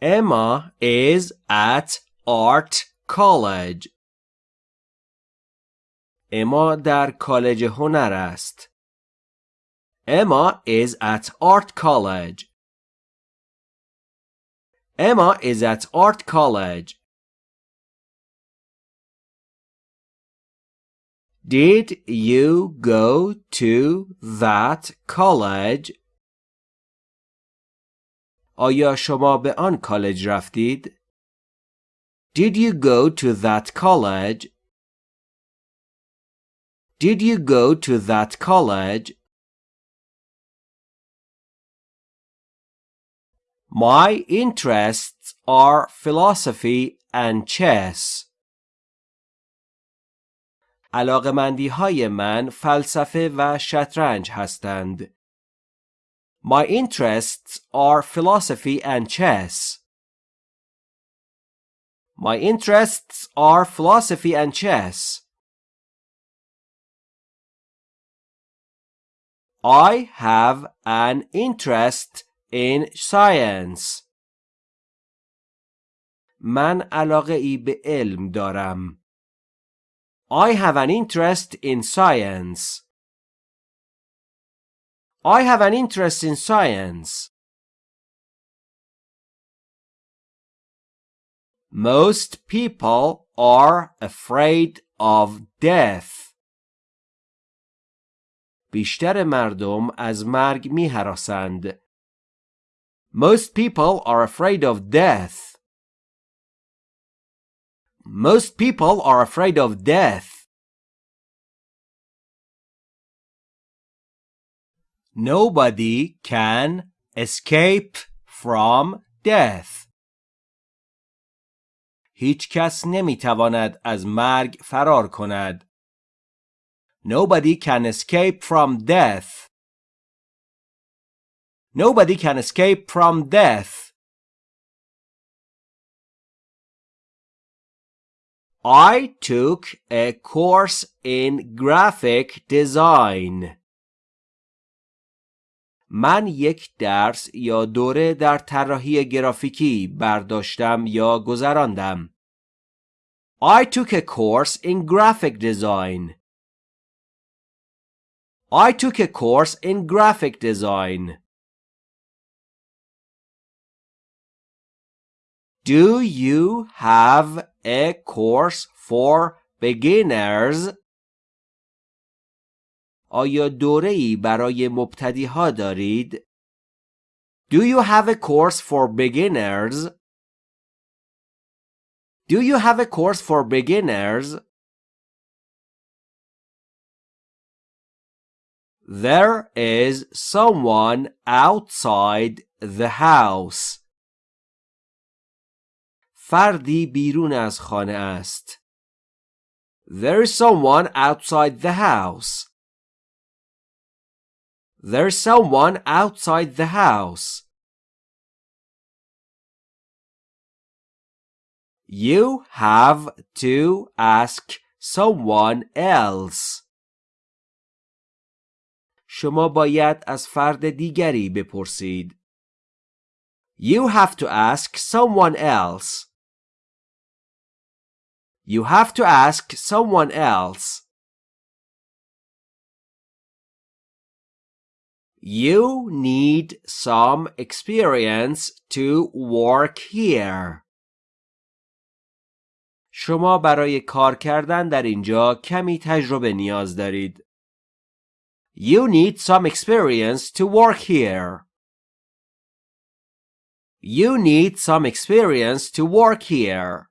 Emma is at art college. اما در کالج هنر است. Emma is at art college. Emma is at art college. Did you go to that college? آیا شما به آن کالج رفتید؟ Did you go to that college? Did you go to that college? My interests are philosophy and chess. علاقمندی های من فلسفه و شطرنج هستند. My interests are philosophy and chess. My interests are philosophy and chess. I have an interest in science. من علاقه ای به علم دارم. I have an interest in science. I have an interest in science. Most people are afraid of death. بیشتر مردم از مرگ می هراسند. Most people are afraid of death. Most people are afraid of death. Nobody can escape from death. هیچ کس نمی تواند از مرگ فرار کند. Nobody can escape from death. Nobody can escape from death. I took a course in graphic design. من یک درس یا دوره در طراحی گرافیکی برداشتم یا گذراندم. I took a course in graphic design. I took a course in graphic design. Do you have a course for beginners? آیا دوره ای برای مبتدی ها دارید؟ Do you have a course for beginners? Do you have a course for beginners? There is someone outside the house. فردی بیرون از خانه است. There is someone outside the house. There's someone outside the house. You have to ask someone else. شما باید از فرد دیگری بپرسید. You have to ask someone else. You have to ask someone else. You need some experience to work here. شما برای کار کردن در اینجا کمی تجربه نیاز دارید. You need some experience to work here. You need some experience to work here.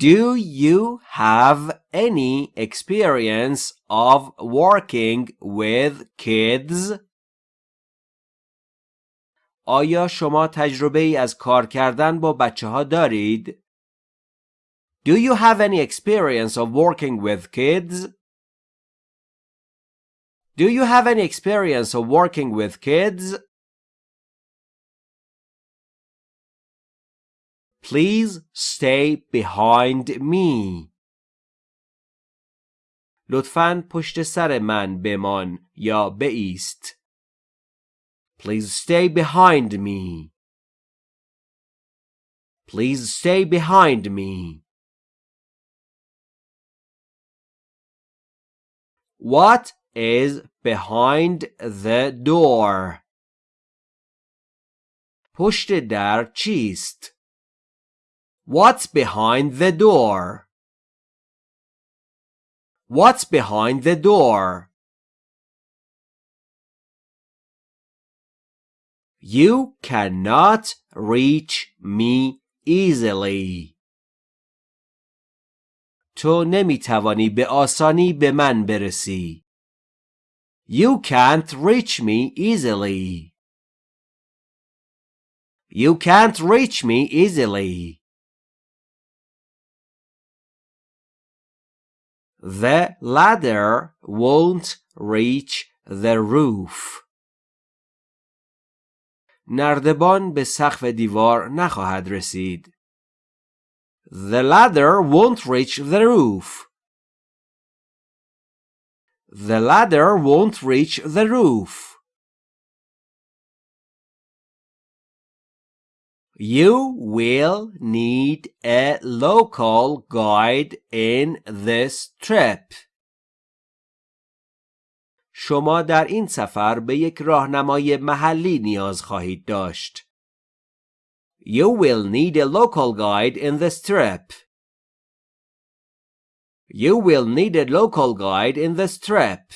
Do you have any experience of working with kids? آیا شما تجربه ای از کار کردن با بچه ها دارید؟ Do you have any experience of working with kids? Do you have any experience of working with kids? Please stay behind me. لطفاً پشت سر من بمان یا بایست. Please stay behind me. Please stay behind me. What is behind the door? پشت در چیست؟ What's behind the door? What's behind the door? You cannot reach me easily. تو نمیتوانی به آسانی به من برسی. You can't reach me easily. You can't reach me easily. The ladder won't reach the roof. نردبان به سقف دیوار نخواهد رسید. The ladder won't reach the roof. The ladder won't reach the roof. You will need a local guide in this trip. شما در این سفر به یک راهنمای محلی نیاز خواهید داشت. You will need a local guide in this trip. You will need a local guide in this trip.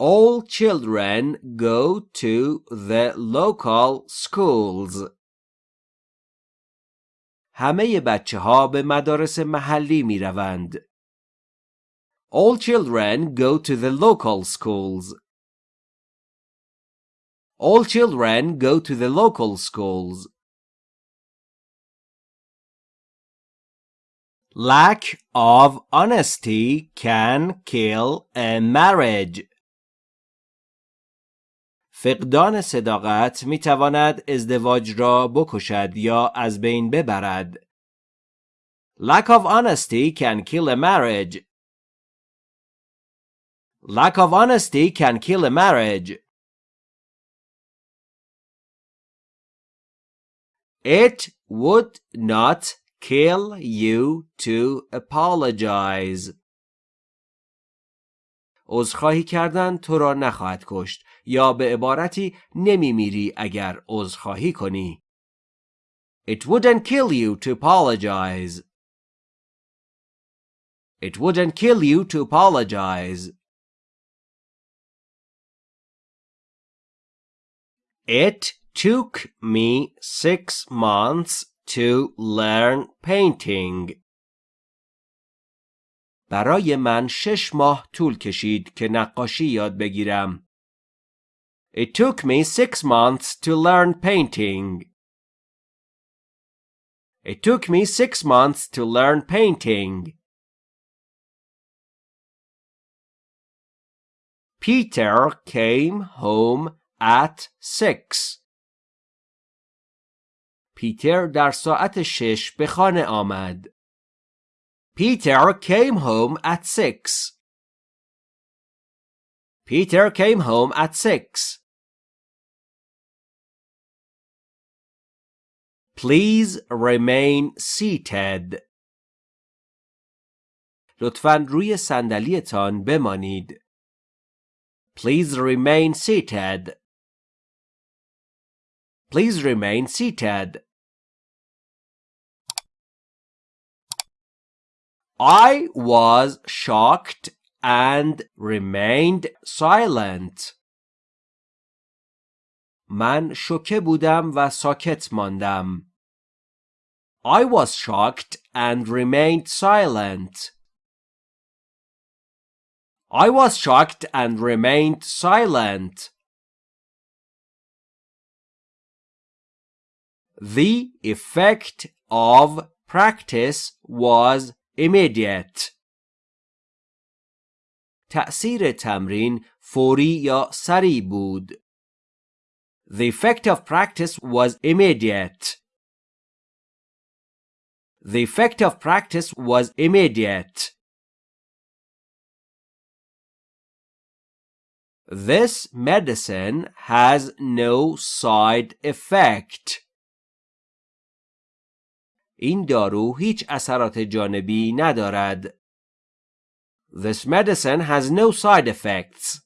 All children go to the local schools. همه بچه ها به مدارس محلی می روند. All children go to the local schools. All children go to the local schools. Lack of honesty can kill a marriage. فقدان صداقت می تواند ازدواج را بکشد یا از بین ببرد. Lack of honesty can kill a marriage. Lack of honesty can kill a marriage. It would not kill you to apologize. عذرخواهی کردن تو را نخواهد کشت یا به عبارتی نمی میری اگر عذرخواهی کنی. It wouldn't kill you to apologize. It wouldn't kill you to apologize. It took me six months to learn painting. برای من شش ماه طول کشید که نقاشی یاد بگیرم. It took me six months to learn painting. It took me six months to learn painting. Peter came home at six. پیتر در ساعت شش به خانه آمد. Peter came home at six. Peter came home at six. Please remain seated. لطفاً روی صندلیتان بمانید. Please remain seated. Please remain seated. I was shocked and remained silent. من شوکه بودم و ساکت ماندم. I was shocked and remained silent. I was shocked and remained silent. The effect of practice was immediate. تأثیر تمرین فوری یا سریع بود. The effect of practice was immediate. The effect of practice was immediate. This medicine has no side effect. این دارو هیچ اثرات جانبی ندارد. This medicine has no side effects.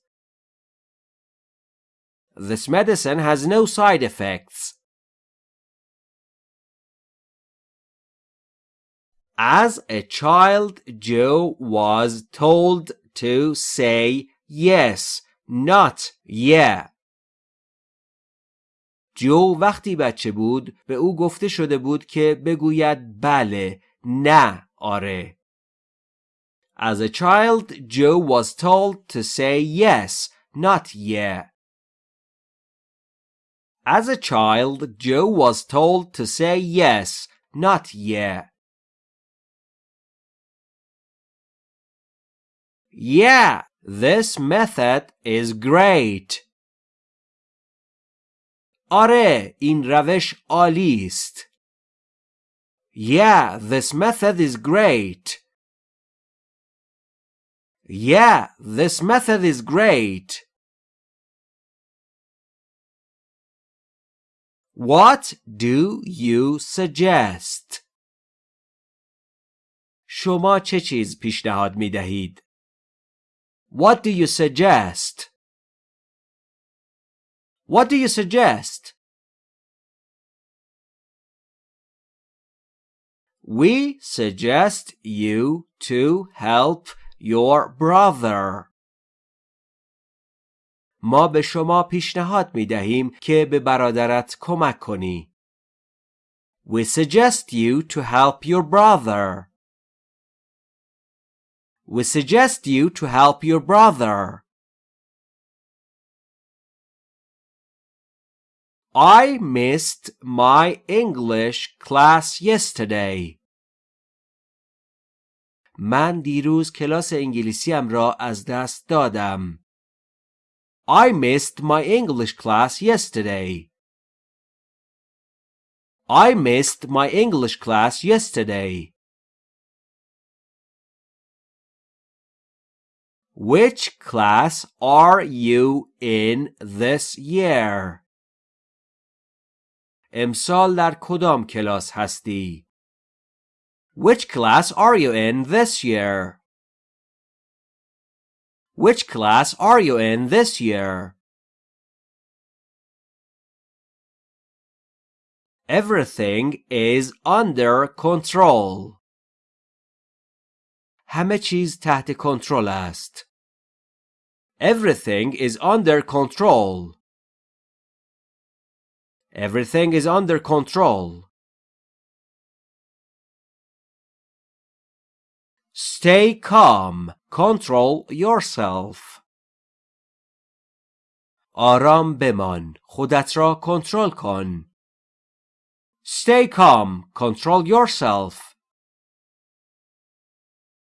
This medicine has no side effects. As a child, Joe was told to say yes, not yeah. جو وقتی بچه بود به او گفته شده بود که بگوید بله نه آره As a child, Joe was told to say yes, not yeah. As a child, Joe was told to say yes, not yeah. Yeah, this method is great. آره این روش عالی است. Yeah, this method is great. Yeah, this method is great. What do you suggest? شما چه چیز پیشنهاد می دهید؟ What do you suggest? What do you suggest? We suggest you to help your brother. ما به شما پیشنهاد می دهیم که به برادرت کمک کنی. We suggest you to help your brother. We suggest you to help your brother. I missed my English class yesterday. من دیروز کلاس انگلیسیم را از دست دادم. I missed my English class yesterday. I missed my English class yesterday. Which class are you in this year? امسال در کدام کلاس هستی؟ Which class are you in this year? Which class are you in this year? Everything is under control. همه چیز تحت کنترل است. Everything is under control. Everything is under control. Stay calm. Control yourself. آرام بمان. خودت را کنترل کن. Stay calm. Control yourself.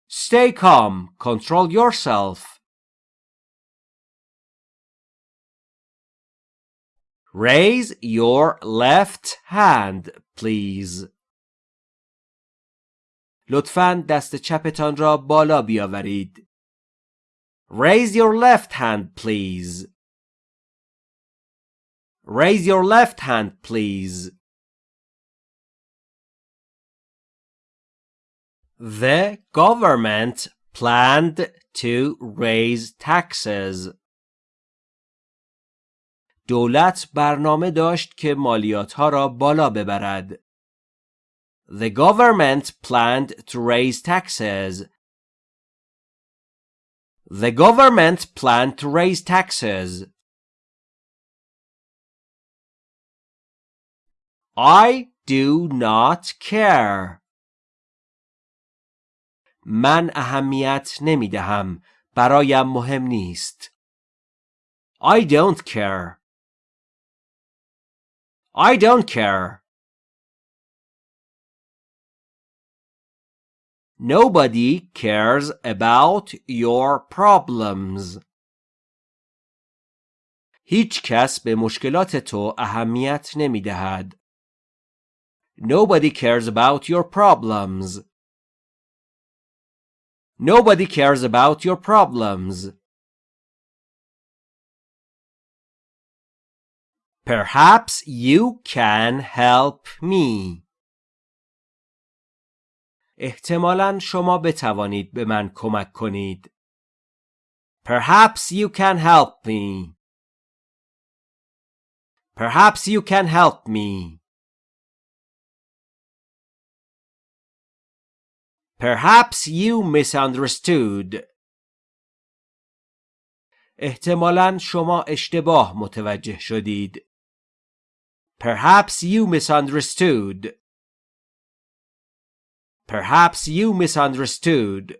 Stay calm. Control yourself. Raise your left hand, please. لطفاً دست چپتان را بالا بیاورید. Raise your left hand, please. Raise your left hand, please. The government planned to raise taxes. دولت برنامه داشت که مالیات ها را بالا ببرد. The government planned to raise taxes. The government planned to raise taxes. I do not care. من اهمیت نمی دهم. برایم مهم نیست. I don't care. I don't care. Nobody cares about your problems. هیچ کس به مشکلات تو اهمیت نمی دهد. Nobody cares about your problems. Nobody cares about your problems. Perhaps you can help me. احتمالا شما بتوانید به من کمک کنید. Perhaps you can help me. Perhaps you can help me. Perhaps you misunderstood. احتمالا شما اشتباه متوجه شدید. Perhaps you misunderstood. Perhaps you misunderstood.